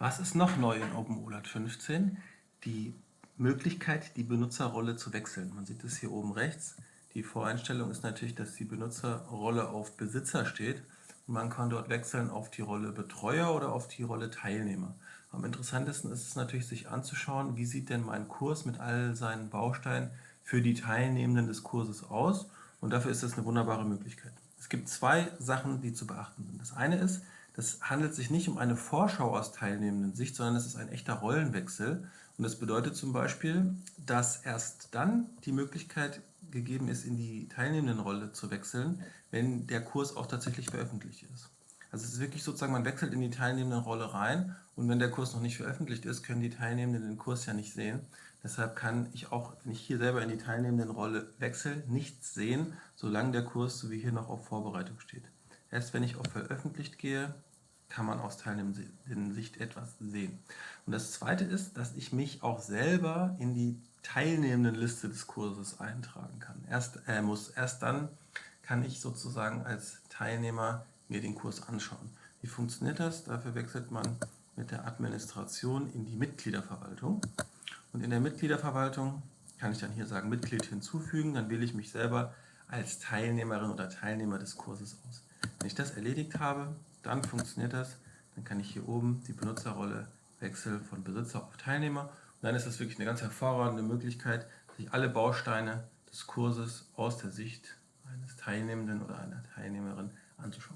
Was ist noch neu in OpenOLAT 15? Die Möglichkeit, die Benutzerrolle zu wechseln. Man sieht es hier oben rechts. Die Voreinstellung ist natürlich, dass die Benutzerrolle auf Besitzer steht. Man kann dort wechseln auf die Rolle Betreuer oder auf die Rolle Teilnehmer. Am interessantesten ist es natürlich, sich anzuschauen, wie sieht denn mein Kurs mit all seinen Bausteinen für die Teilnehmenden des Kurses aus. Und dafür ist das eine wunderbare Möglichkeit. Es gibt zwei Sachen, die zu beachten sind. Das eine ist, das handelt sich nicht um eine Vorschau aus teilnehmenden Sicht, sondern es ist ein echter Rollenwechsel. Und das bedeutet zum Beispiel, dass erst dann die Möglichkeit gegeben ist, in die teilnehmenden Rolle zu wechseln, wenn der Kurs auch tatsächlich veröffentlicht ist. Also es ist wirklich sozusagen, man wechselt in die teilnehmenden Rolle rein und wenn der Kurs noch nicht veröffentlicht ist, können die Teilnehmenden den Kurs ja nicht sehen. Deshalb kann ich auch, wenn ich hier selber in die teilnehmenden Rolle wechsle, nichts sehen, solange der Kurs, so wie hier, noch auf Vorbereitung steht. Erst wenn ich auf Veröffentlicht gehe, kann man aus teilnehmenden Sicht etwas sehen. Und das Zweite ist, dass ich mich auch selber in die teilnehmenden Liste des Kurses eintragen kann. Erst, äh, muss, erst dann kann ich sozusagen als Teilnehmer mir den Kurs anschauen. Wie funktioniert das? Dafür wechselt man mit der Administration in die Mitgliederverwaltung. Und in der Mitgliederverwaltung kann ich dann hier sagen Mitglied hinzufügen, dann wähle ich mich selber als Teilnehmerin oder Teilnehmer des Kurses aus. Wenn ich das erledigt habe, dann funktioniert das. Dann kann ich hier oben die Benutzerrolle wechseln von Besitzer auf Teilnehmer. Und dann ist das wirklich eine ganz hervorragende Möglichkeit, sich alle Bausteine des Kurses aus der Sicht eines Teilnehmenden oder einer Teilnehmerin anzuschauen.